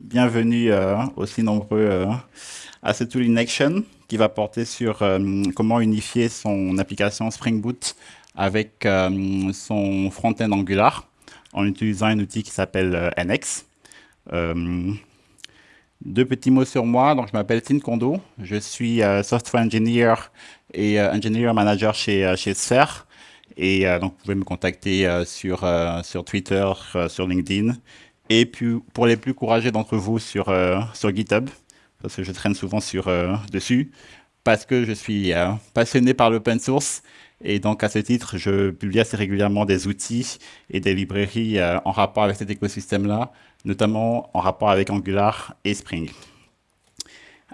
Bienvenue euh, aussi nombreux euh, à ce Tool in Action qui va porter sur euh, comment unifier son application Spring Boot avec son front-end Angular en utilisant un outil qui s'appelle NX. deux petits mots sur moi. Donc, je m'appelle Tin Kondo. Je suis software engineer et engineer manager chez, chez Sphere. Et donc, vous pouvez me contacter sur, sur Twitter, sur LinkedIn. Et puis, pour les plus courageux d'entre vous sur, euh, sur GitHub, parce que je traîne souvent sur, euh, dessus, parce que je suis euh, passionné par l'open source. Et donc, à ce titre, je publie assez régulièrement des outils et des librairies en rapport avec cet écosystème-là, notamment en rapport avec Angular et Spring.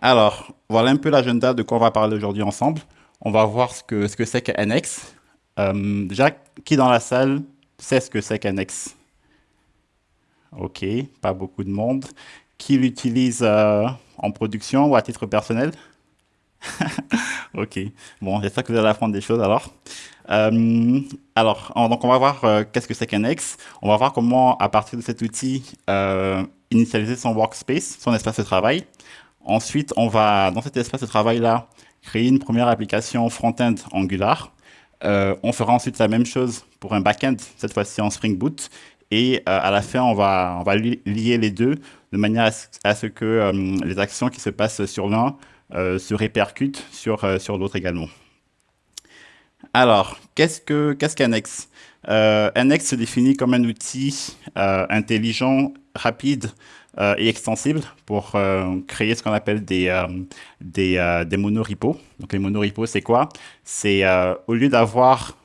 Alors, voilà un peu l'agenda de quoi on va parler aujourd'hui ensemble. On va voir ce que ce que c'est qu'NX. déjà, qui dans la salle sait ce que c'est qu'NX Ok, pas beaucoup de monde. Qui l'utilise euh, en production ou à titre personnel? Ok, bon, j'espère que vous allez apprendre des choses alors. Euh, alors, donc on va voir euh, qu'est-ce que c'est qu'un X. On va voir comment, à partir de cet outil, initialiser son workspace, son espace de travail. Ensuite, on va, dans cet espace de travail-là, créer une première application front-end Angular. on fera ensuite la même chose pour un back-end, cette fois-ci en Spring Boot. Et euh, à la fin, on va, lier les deux de manière à ce, que euh, les actions qui se passent sur l'un euh, se répercutent sur, l'autre également. Alors, qu'est-ce qu'un X? Un X se définit comme un outil intelligent, rapide et extensible pour créer ce qu'on appelle des, des, des monorepos. Donc, les monorepos, c'est quoi? C'est au lieu d'avoir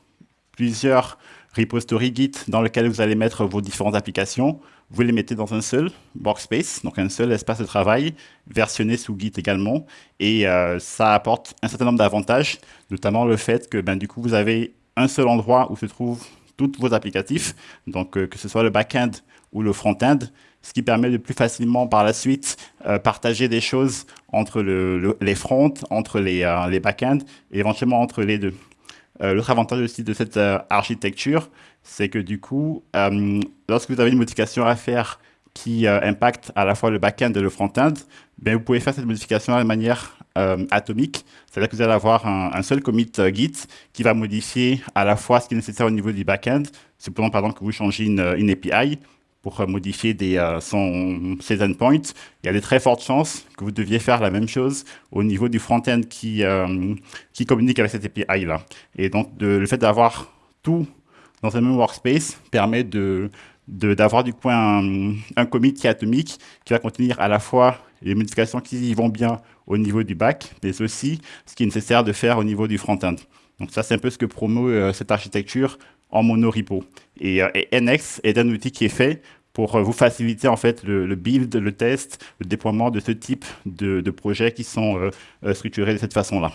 plusieurs repository Git dans lequel vous allez mettre vos différentes applications. Vous les mettez dans un seul workspace, donc un seul espace de travail, versionné sous Git également. Et euh, ça apporte un certain nombre d'avantages, notamment le fait que ben, du coup, vous avez un seul endroit où se trouvent tous vos applicatifs, donc euh, que ce soit le back-end ou le front-end, ce qui permet de plus facilement par la suite euh, partager des choses entre les fronts, entre les, les back-ends et éventuellement entre les deux. Euh, l'autre avantage aussi de cette euh, architecture, c'est que du coup, euh, lorsque vous avez une modification à faire qui impacte à la fois le back-end et le front-end, ben, vous pouvez faire cette modification de manière atomique. C'est-à-dire que vous allez avoir un, seul commit Git qui va modifier à la fois ce qui est nécessaire au niveau du back-end. Simplement, par exemple, que vous changez une, une API, pour modifier des, euh, son, ses endpoints, il y a de très fortes chances que vous deviez faire la même chose au niveau du front-end qui, euh, qui communique avec cette API-là. Et donc, le fait d'avoir tout dans un même workspace permet de d'avoir du coup un, commit qui est atomique, qui va contenir à la fois les modifications qui vont bien au niveau du back, mais aussi ce qui est nécessaire de faire au niveau du front-end. Donc ça, c'est un peu ce que promeut euh, cette architecture en monorepo. Et, euh, et, NX est un outil qui est fait pour euh, vous faciliter en fait le, build, le test, le déploiement de ce type de, de projets qui sont structurés de cette façon-là.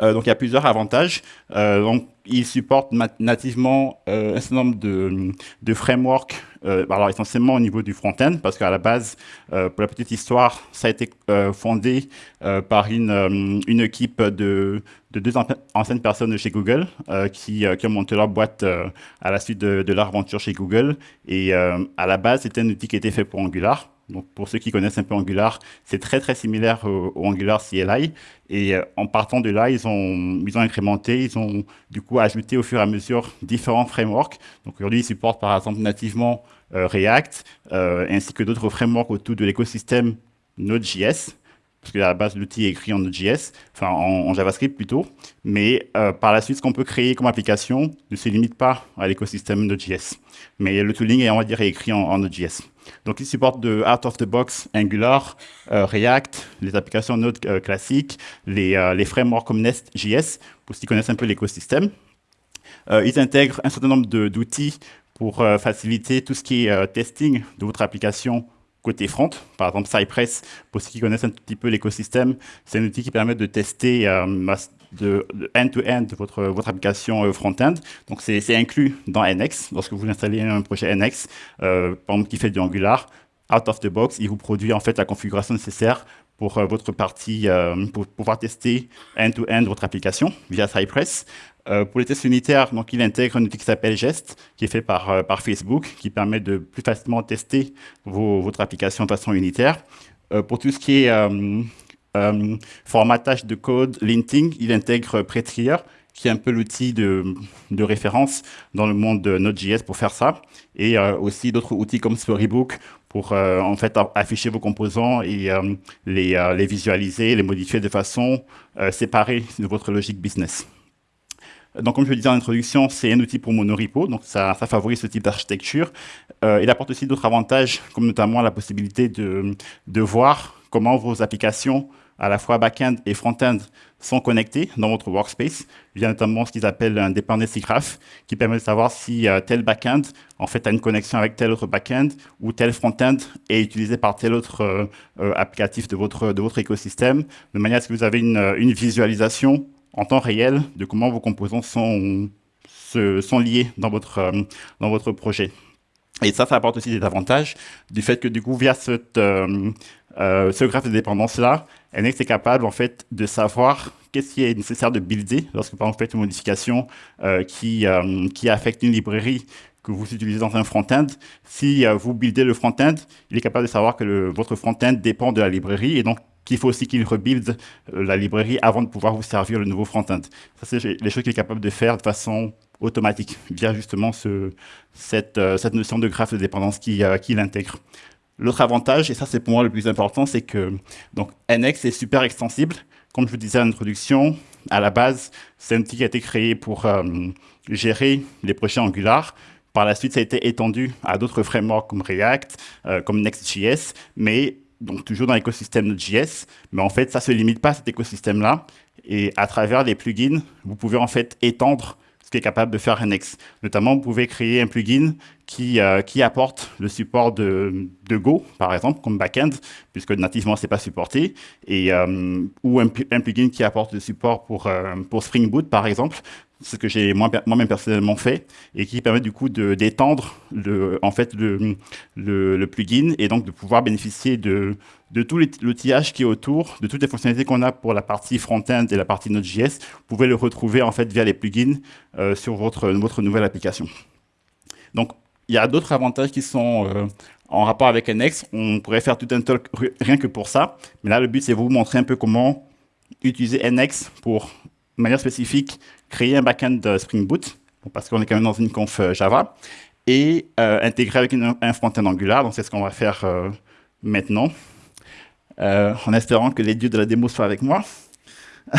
Donc il y a plusieurs avantages. donc il supporte nativement un certain nombre de, de frameworks euh, alors essentiellement au niveau du front-end, parce qu'à la base, euh, pour la petite histoire, ça a été euh, fondé par une, une équipe de, de, deux anciennes personnes de chez Google qui, qui, ont monté leur boîte à la suite de, de, leur aventure chez Google. Et à la base, c'était un outil qui était fait pour Angular. Donc, pour ceux qui connaissent un peu Angular, c'est très, très similaire au, Angular CLI. Et en partant de là, ils ont, ils ont incrémenté, ils ont du coup ajouté au fur et à mesure différents frameworks. Donc, aujourd'hui, ils supportent par exemple nativement euh, React, euh, ainsi que d'autres frameworks autour de l'écosystème Node.js, parce que à la base, l'outil est écrit en Node.js, enfin en, JavaScript plutôt, mais euh, par la suite, ce qu'on peut créer comme application ne se limite pas à l'écosystème Node.js. Mais le tooling est, on va dire, écrit en, Node.js. Donc, il supporte de out of the box Angular, React, les applications Node classiques, les, les, frameworks comme Nest.js, pour ceux qui connaissent un peu l'écosystème. ils intègrent un certain nombre d'outils pour euh, faciliter tout ce qui est euh, testing de votre application côté front. Par exemple, Cypress, pour ceux qui connaissent un petit peu l'écosystème, c'est un outil qui permet de tester euh, de end-to-end votre, votre application front-end. Donc, c'est inclus dans NX. Lorsque vous installez un projet NX, par exemple, qui fait du Angular, out of the box, il vous produit en fait la configuration nécessaire pour votre partie, pour pouvoir tester end-to-end votre application via Cypress. pour les tests unitaires, donc, il intègre un outil qui s'appelle Gest, qui est fait par, Facebook, qui permet de plus facilement tester votre application de façon unitaire. pour tout ce qui est formatage de code, linting, il intègre Prettier, qui est un peu l'outil de, référence dans le monde de Node.js pour faire ça, et euh, aussi d'autres outils comme Storybook pour euh, en fait afficher vos composants et euh, les, les, visualiser, les modifier de façon séparée de votre logique business. Donc, comme je le disais en introduction, c'est un outil pour monorepo, donc ça, ça favorise ce type d'architecture. il apporte aussi d'autres avantages, comme notamment la possibilité de, de voir comment vos applications à la fois back-end et front-end sont connectés dans votre workspace. Il y a notamment ce qu'ils appellent un dependency graph qui permet de savoir si euh, tel back-end en fait a une connexion avec tel autre back-end ou tel front-end est utilisé par tel autre euh, euh, applicatif de votre, de votre écosystème, de manière à ce que vous avez une, une visualisation en temps réel de comment vos composants sont, se, sont liés dans votre, dans votre projet. Et ça, ça apporte aussi des avantages du fait que du coup, via cette, ce graphe de dépendance-là, NX est capable en fait de savoir qu'est-ce qui est nécessaire de builder lorsque vous faites une modification euh, qui, euh, qui affecte une librairie que vous utilisez dans un front-end. Si vous buildez le front-end, il est capable de savoir que votre front-end dépend de la librairie et donc qu'il faut aussi qu'il rebuild la librairie avant de pouvoir vous servir le nouveau front-end. Ça, c'est les choses qu'il est capable de faire de façon automatique via justement ce, cette, cette notion de graphe de dépendance qu'il qui intègre. L'autre avantage, et ça c'est pour moi le plus important, c'est que donc, NX est super extensible. Comme je vous disais en introduction, à la base, c'est un outil qui a été créé pour euh, gérer les projets Angular. Par la suite, ça a été étendu à d'autres frameworks comme React, euh, comme Next.js, mais donc toujours dans l'écosystème Node.js. Mais en fait, ça ne se limite pas à cet écosystème-là. Et à travers les plugins, vous pouvez en fait étendre qui est capable de faire NX. Notamment, vous pouvez créer un plugin qui, euh, apporte le support de, Go, par exemple, comme backend, puisque nativement, ce n'est pas supporté, et, euh, ou un, plugin qui apporte le support pour, euh, pour Spring Boot, par exemple, ce que j'ai moi-même personnellement fait, et qui permet du coup d'étendre le, en fait, le, plugin, et donc de pouvoir bénéficier de, tout l'outillage qui est autour, de toutes les fonctionnalités qu'on a pour la partie front-end et la partie Node.js, vous pouvez le retrouver en fait via les plugins sur votre, votre nouvelle application. Donc, il y a d'autres avantages qui sont euh, en rapport avec NX. On pourrait faire tout un talk rien que pour ça. Mais là, le but, c'est de vous montrer un peu comment utiliser NX pour, de manière spécifique, créer un backend Spring Boot, parce qu'on est quand même dans une conf euh, Java, et euh, intégrer avec un front-end Angular. Donc, c'est ce qu'on va faire maintenant, en espérant que les dieux de la démo soient avec moi.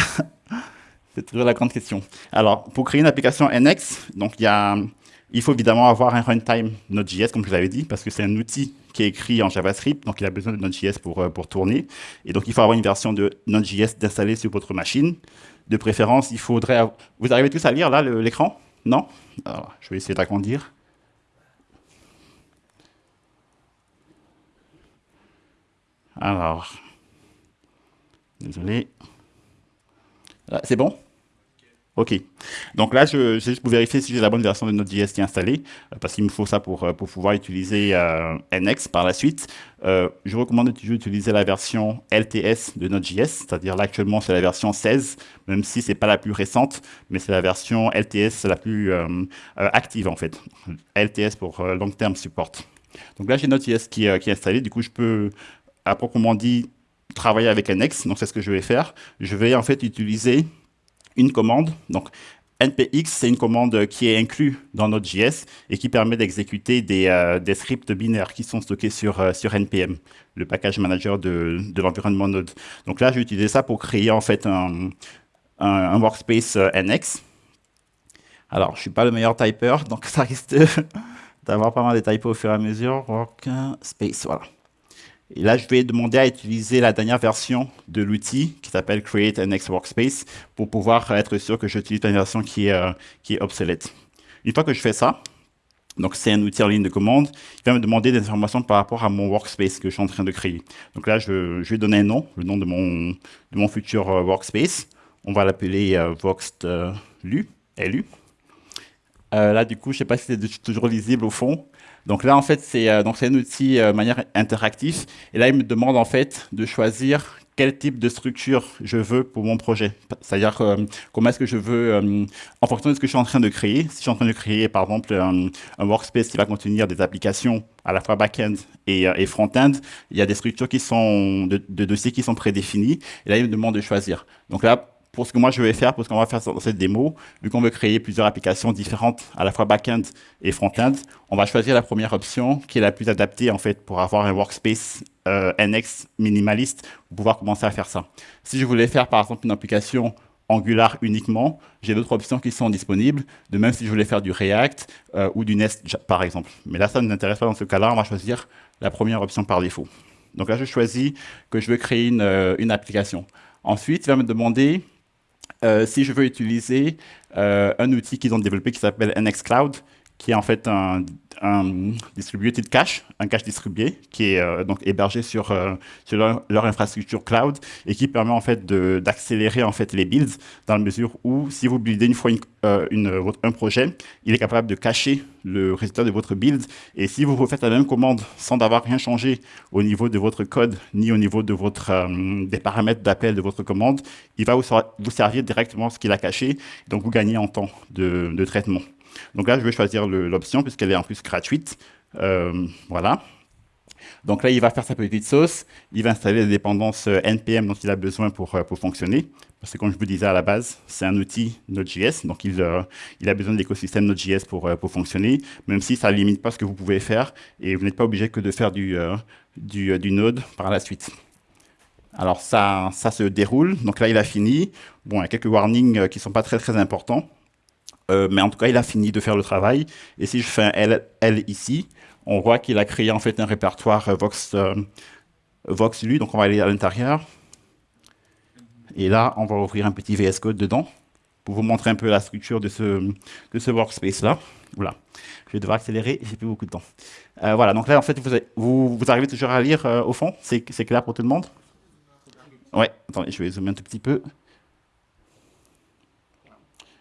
c'est toujours la grande question. Alors, pour créer une application NX, donc il y a il faut évidemment avoir un runtime Node.js, comme je vous avais dit, parce que c'est un outil qui est écrit en JavaScript, donc il a besoin de Node.js pour, euh, pour tourner. Et donc, il faut avoir une version de Node.js d'installer sur votre machine. De préférence, il faudrait... Vous arrivez tous à lire, là, l'écran? Non? Je vais essayer d'agrandir. Alors, désolé. C'est bon? OK. Donc là, je, juste pour vérifier si j'ai la bonne version de Node.js qui est installée, euh, parce qu'il me faut ça pour, euh, pour pouvoir utiliser euh, NX par la suite. je recommande toujours d'utiliser la version LTS de Node.js, c'est-à-dire là actuellement c'est la version 16, même si c'est pas la plus récente, mais c'est la version LTS la plus active en fait. LTS pour Long Term Support. Donc là j'ai Node.js qui, qui est installé, du coup je peux à proprement dit travailler avec NX, donc c'est ce que je vais faire. Je vais en fait utiliser une commande. Donc, npx, c'est une commande qui est inclue dans Node.js et qui permet d'exécuter des, euh, des, scripts binaires qui sont stockés sur, euh, sur npm, le package manager de, de l'environnement Node. Donc là, j'ai utilisé ça pour créer en fait un, un, workspace euh, NX. Alors, je ne suis pas le meilleur typer, donc ça risque d'avoir pas mal de typos au fur et à mesure. Workspace, voilà. Et là, je vais demander à utiliser la dernière version de l'outil qui s'appelle Create an Next Workspace pour pouvoir être sûr que j'utilise la version qui est, euh, qui est obsolète. Une fois que je fais ça, donc c'est un outil en ligne de commande, il va me demander des informations par rapport à mon workspace que je suis en train de créer. Donc là, je, vais donner un nom, le nom de mon, de mon futur euh, workspace. On va l'appeler euh, voxtlu, LU. là, du coup, je ne sais pas si c'est toujours lisible au fond. Donc là, en fait, c'est euh, un outil euh, manière interactif. Et là, il me demande en fait de choisir quel type de structure je veux pour mon projet. C'est-à-dire euh, comment est-ce que je veux, euh, en fonction de ce que je suis en train de créer, si je suis en train de créer par exemple un, workspace qui va contenir des applications à la fois back-end et, euh, front-end, il y a des structures qui sont de, de, dossiers qui sont prédéfinies, et là il me demande de choisir. Donc là, pour ce que moi je vais faire, pour ce qu'on va faire dans cette démo, vu qu'on veut créer plusieurs applications différentes, à la fois back-end et front-end, on va choisir la première option qui est la plus adaptée en fait pour avoir un workspace euh, NX minimaliste pour pouvoir commencer à faire ça. Si je voulais faire par exemple une application Angular uniquement, j'ai d'autres options qui sont disponibles, de même si je voulais faire du React euh, ou du Nest par exemple. Mais là, ça ne nous intéresse pas dans ce cas-là, on va choisir la première option par défaut. Donc là, je choisis que je veux créer une, euh, une application. Ensuite, il va me demander si je veux utiliser euh, un outil qu'ils ont développé qui s'appelle NXCloud, qui est en fait un, un distributed cache, un cache distribué, qui est euh, donc hébergé sur, sur leur, infrastructure cloud et qui permet en fait d'accélérer en fait les builds dans la mesure où si vous buildez une fois une, un projet, il est capable de cacher le résultat de votre build et si vous refaites la même commande sans avoir rien changé au niveau de votre code ni au niveau de votre, des paramètres d'appel de votre commande, il va vous, vous servir directement ce qu'il a caché, donc vous gagnez en temps de, de traitement. Donc là, je vais choisir l'option puisqu'elle est en plus gratuite. Euh, voilà. Donc là, il va faire sa petite sauce. Il va installer les dépendances euh, NPM dont il a besoin pour, euh, pour fonctionner. Parce que comme je vous disais à la base, c'est un outil Node.js. Donc il, il a besoin de l'écosystème Node.js pour, pour fonctionner, même si ça ne limite pas ce que vous pouvez faire. Et vous n'êtes pas obligé que de faire du, du, Node par la suite. Alors ça, ça se déroule. Donc là, il a fini. Bon, il y a quelques warnings qui ne sont pas très, très importants. Euh, mais en tout cas, il a fini de faire le travail. Et si je fais un L, ici, on voit qu'il a créé en fait un répertoire euh, Vox, euh, VoxLu. Donc on va aller à l'intérieur. Et là, on va ouvrir un petit VS Code dedans pour vous montrer un peu la structure de ce, de ce workspace-là. Voilà. Je vais devoir accélérer, j'ai plus beaucoup de temps. voilà, donc là, en fait, vous, vous, arrivez toujours à lire au fond C'est clair pour tout le monde? Ouais, attendez, je vais zoomer un tout petit peu.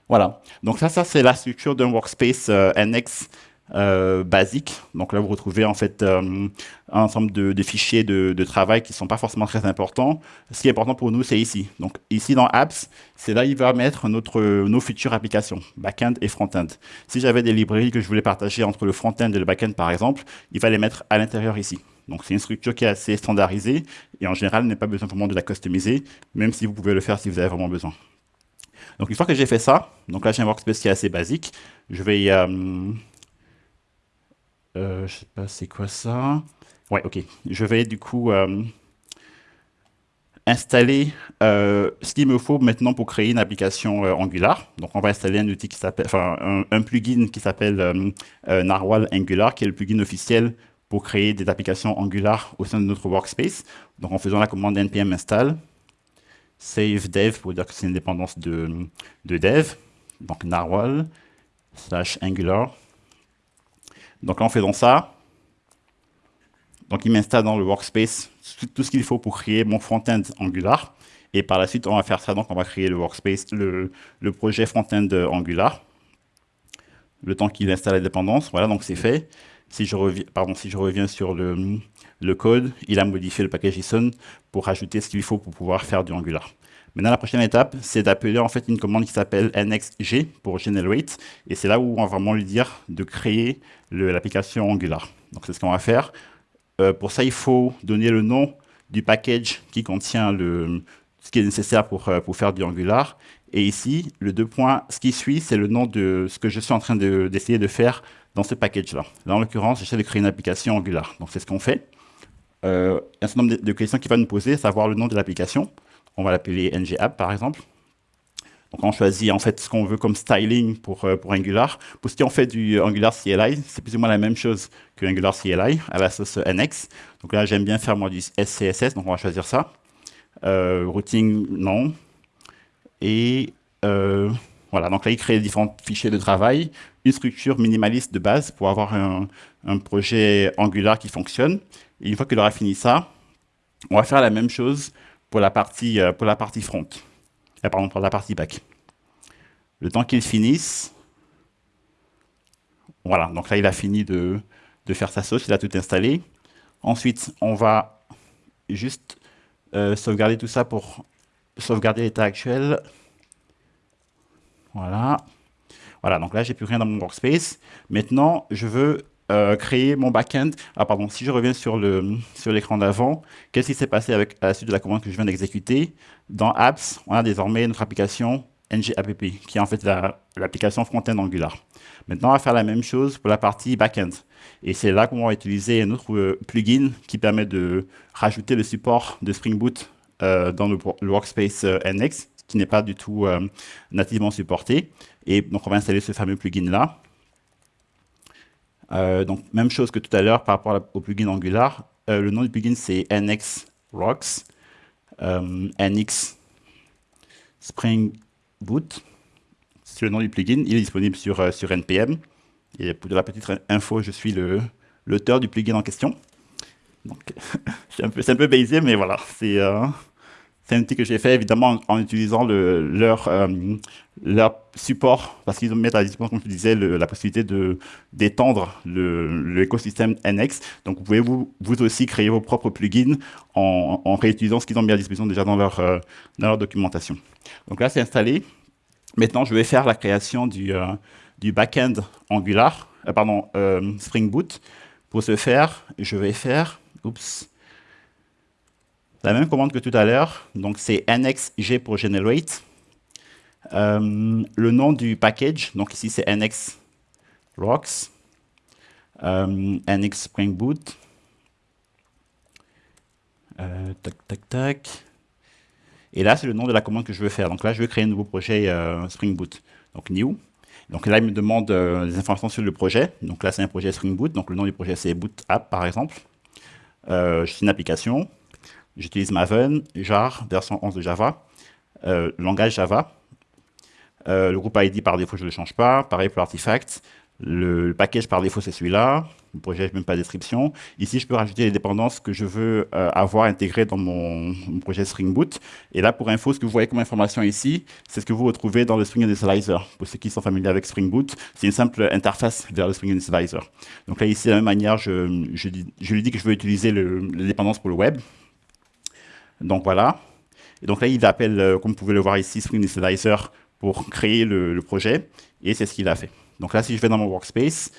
Voilà. Donc ça, c'est la structure d'un workspace euh, NX euh, basique. Donc là, vous retrouvez en fait euh, un ensemble de, fichiers de, travail qui ne sont pas forcément très importants. Ce qui est important pour nous, c'est ici. Donc ici dans Apps, c'est là il va mettre nos futures applications, back-end et front-end. Si j'avais des librairies que je voulais partager entre le front-end et le back-end, par exemple, il va les mettre à l'intérieur ici. Donc c'est une structure qui est assez standardisée et en général, n'est pas besoin vraiment de la customiser, même si vous pouvez le faire si vous avez vraiment besoin. Donc une fois que j'ai fait ça, donc là j'ai un workspace qui est assez basique, je vais, euh, euh, je sais pas c'est quoi ça, ouais ok, je vais du coup euh, installer ce qu'il me faut maintenant pour créer une application Angular. Donc on va installer un outil qui s'appelle, enfin un, plugin qui s'appelle Narwhal Angular, qui est le plugin officiel pour créer des applications Angular au sein de notre workspace. Donc en faisant la commande npm install, save dev pour dire que c'est une dépendance de, de dev, donc narwhal slash angular. Donc en faisant ça, donc il m'installe dans le workspace tout ce qu'il faut pour créer mon front-end Angular. Et par la suite, on va faire ça, donc on va créer le workspace, le, le projet front-end Angular. Le temps qu'il installe la dépendance, voilà, donc c'est fait. Si je, reviens, pardon, si je reviens sur le, code, il a modifié le package JSON pour rajouter ce qu'il faut pour pouvoir faire du Angular. Maintenant, la prochaine étape, c'est d'appeler en fait une commande qui s'appelle nxg pour generate, et c'est là où on va vraiment lui dire de créer l'application Angular. Donc c'est ce qu'on va faire. Euh, pour ça, il faut donner le nom du package qui contient le, ce qui est nécessaire pour, euh, pour faire du Angular. Et ici, le deux points, ce qui suit, c'est le nom de ce que je suis en train d'essayer de, faire dans ce package-là. Là, en l'occurrence, j'essaie de créer une application Angular. Donc, c'est ce qu'on fait. Euh, un certain nombre de, questions qu'il va nous poser, savoir le nom de l'application. On va l'appeler ngapp, par exemple. Donc, on choisit en fait ce qu'on veut comme styling pour, euh, pour Angular. Pour ce qui en fait du Angular CLI, c'est plus ou moins la même chose que Angular CLI à la sauce NX. Donc là, j'aime bien faire moi du SCSS, donc on va choisir ça. Euh, routing, non. Et euh, voilà, donc là, il crée différents fichiers de travail, une structure minimaliste de base pour avoir un, projet Angular qui fonctionne. Et une fois qu'il aura fini ça, on va faire la même chose pour la partie, euh, pour la partie front. Euh, pardon, pour la partie back. Le temps qu'il finisse, voilà, donc là, il a fini de, de, faire sa sauce, il a tout installé. Ensuite, on va juste euh, sauvegarder tout ça pour sauvegarder l'état actuel. Voilà. Voilà, donc là, j'ai plus rien dans mon workspace. Maintenant, je veux euh, créer mon backend. Ah, pardon, si je reviens sur l'écran d'avant, qu'est-ce qui s'est passé avec, à la suite de la commande que je viens d'exécuter? Dans Apps, on a désormais notre application NGApp, qui est en fait l'application front-end Angular. Maintenant, on va faire la même chose pour la partie backend. Et c'est là qu'on va utiliser un autre euh, plugin qui permet de rajouter le support de Spring Boot euh, dans le, workspace NX, qui n'est pas du tout nativement supporté. Et donc, on va installer ce fameux plugin-là. Euh, donc, même chose que tout à l'heure par rapport au plugin Angular. Euh, le nom du plugin, c'est NX Rocks. Euh, NX Spring Boot. C'est le nom du plugin. Il est disponible sur, sur NPM. Et pour de la petite info, je suis l'auteur du plugin en question. Donc, c'est un, peu, un peu baisé, mais voilà. C'est c'est un outil que j'ai fait évidemment en, utilisant euh, leur support, parce qu'ils mettent à disposition, comme je disais, la possibilité d'étendre l'écosystème NX. Donc vous pouvez vous, aussi créer vos propres plugins en, réutilisant ce qu'ils ont mis à disposition déjà dans leur, euh, dans leur documentation. Donc là, c'est installé. Maintenant, je vais faire la création du, euh, du backend Angular, pardon, Spring Boot. Pour ce faire, je vais faire, oups, la même commande que tout à l'heure, donc c'est nxg pour generate. Euh, le nom du package, donc ici c'est nx rocks, euh, nx spring boot. Euh, tac, tac, tac. Et là, c'est le nom de la commande que je veux faire. Donc là, je veux créer un nouveau projet Spring Boot. Donc new. Donc là, il me demande des informations sur le projet. Donc là, c'est un projet Spring Boot. Donc le nom du projet, c'est Boot App, par exemple. suis une application. J'utilise Maven, jar, version 11 de Java, euh, langage Java. Euh, le groupe ID, par défaut, je ne le change pas. Pareil pour l'artefact. Le, package, par défaut, c'est celui-là. Le projet, même pas de description. Ici, je peux rajouter les dépendances que je veux euh, avoir intégrées dans mon, projet Spring Boot. Et là, pour info, ce que vous voyez comme information ici, c'est ce que vous retrouvez dans le Spring Initializer. Pour ceux qui sont familiers avec Spring Boot, c'est une simple interface vers le Spring Initializer. Donc là, ici, de la même manière, je, je, lui dis que je veux utiliser le, les dépendances pour le web. Donc voilà. Et donc là, il appelle, euh, comme vous pouvez le voir ici, Spring Initializer pour créer le, projet. Et c'est ce qu'il a fait. Donc là, si je vais dans mon workspace,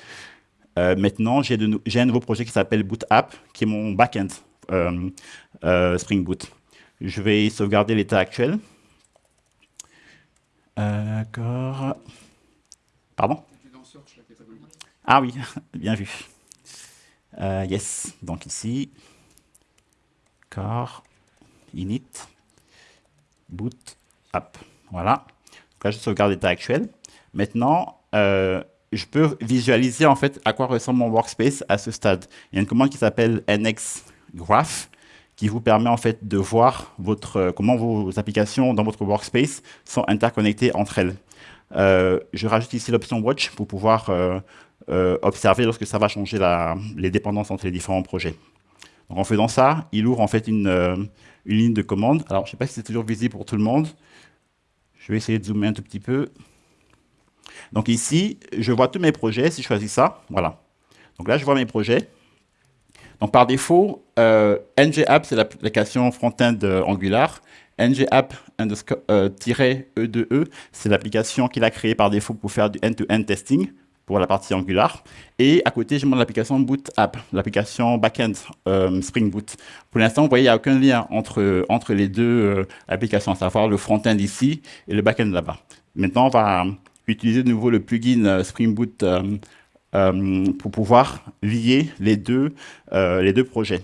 euh, maintenant, j'ai un nouveau projet qui s'appelle Boot App, qui est mon backend euh, Spring Boot. Je vais sauvegarder l'état actuel. D'accord. Pardon? Ah oui, bien vu. yes, donc ici. D'accord init, boot, app. Voilà. Là, je sauvegarde l'état actuel. Maintenant, euh, je peux visualiser en fait à quoi ressemble mon workspace à ce stade. Il y a une commande qui s'appelle nxgraph qui vous permet en fait de voir votre, euh, comment vos applications dans votre workspace sont interconnectées entre elles. Euh, je rajoute ici l'option watch pour pouvoir observer lorsque ça va changer la, les dépendances entre les différents projets. En faisant ça, il ouvre en fait une, une ligne de commande. Alors, je ne sais pas si c'est toujours visible pour tout le monde. Je vais essayer de zoomer un tout petit peu. Donc ici, je vois tous mes projets. Si je choisis ça, voilà. Donc là, je vois mes projets. Donc par défaut, euh, NGApp, c'est l'application front-end Angular. NGApp-E2E, e, c'est l'application qu'il a créée par défaut pour faire du end-to-end -end testing pour la partie Angular. Et à côté, j'ai mon application Boot App, l'application backend euh, Spring Boot. Pour l'instant, vous voyez, il n'y a aucun lien entre, entre les deux euh, applications, à savoir le front-end ici et le back-end là-bas. Maintenant, on va utiliser de nouveau le plugin euh, Spring Boot pour pouvoir lier les deux, les deux projets.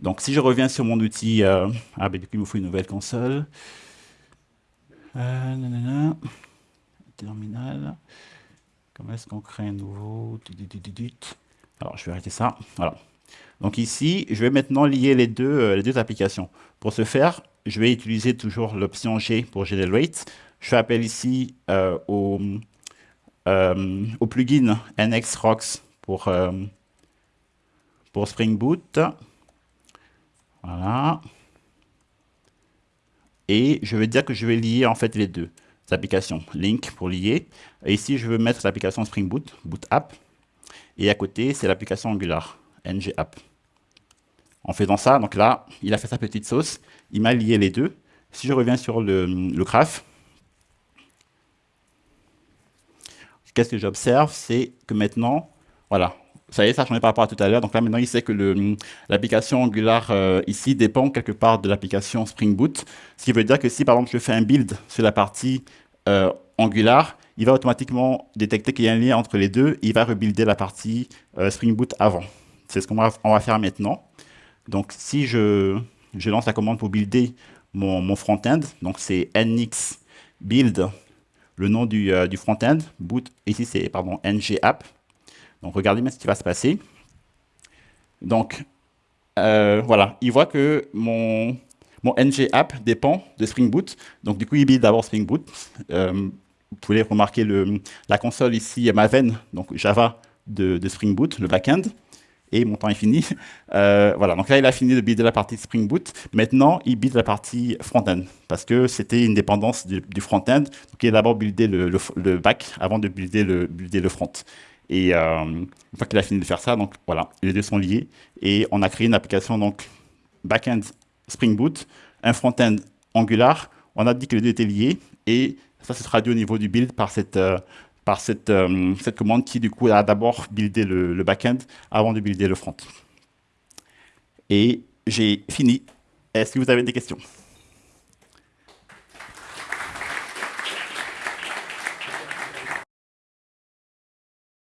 Donc, si je reviens sur mon outil, ah, ben, du coup, il me faut une nouvelle console. Terminal. Comment est-ce qu'on crée un nouveau? Alors, je vais arrêter ça. Voilà. Donc ici, je vais maintenant lier les deux, euh, les deux applications. Pour ce faire, je vais utiliser toujours l'option G pour generate. Je fais appel ici euh, au, euh, au, plugin NXRocks pour, pour Spring Boot. Voilà. Et je vais dire que je vais lier en fait les deux applications. Link pour lier. Et ici, je veux mettre l'application Spring Boot, Boot App. Et à côté, c'est l'application Angular, ng app. En faisant ça, donc là, il a fait sa petite sauce, il m'a lié les deux. Si je reviens sur le, le graphe, qu'est-ce que j'observe? C'est que maintenant, voilà, ça y est, ça a changé par rapport à tout à l'heure. Donc là, maintenant, il sait que l'application Angular euh, ici dépend quelque part de l'application Spring Boot. Ce qui veut dire que si, par exemple, je fais un build sur la partie euh, Angular, il va automatiquement détecter qu'il y a un lien entre les deux. il va rebuilder la partie euh, Spring Boot avant. C'est ce qu'on va, va, faire maintenant. Donc, si je, je, lance la commande pour builder mon, mon front-end, donc c'est nx build, le nom du, du front-end, boot, ici c'est, pardon, ng app. Donc, regardez bien ce qui va se passer. Donc, euh, voilà, il voit que mon, mon ng app dépend de Spring Boot. Donc, du coup, il build d'abord Spring Boot. Euh, vous pouvez remarquer le, la console ici, Maven, donc Java de, Spring Boot, le backend. Et mon temps est fini. Euh, voilà, donc là, il a fini de builder la partie Spring Boot. Maintenant, il build la partie front-end, parce que c'était une dépendance du, front-end. Donc, il a d'abord buildé le, back avant de builder builder le front. Et euh, une fois qu'il a fini de faire ça, donc voilà, les deux sont liés. Et on a créé une application donc back-end Spring Boot, un front-end Angular. On a dit que les deux étaient liés et ça se traduit au niveau du build par cette, euh, par euh, cette commande qui du coup a d'abord buildé le, le back-end avant de builder le front. Et j'ai fini. Est-ce que vous avez des questions?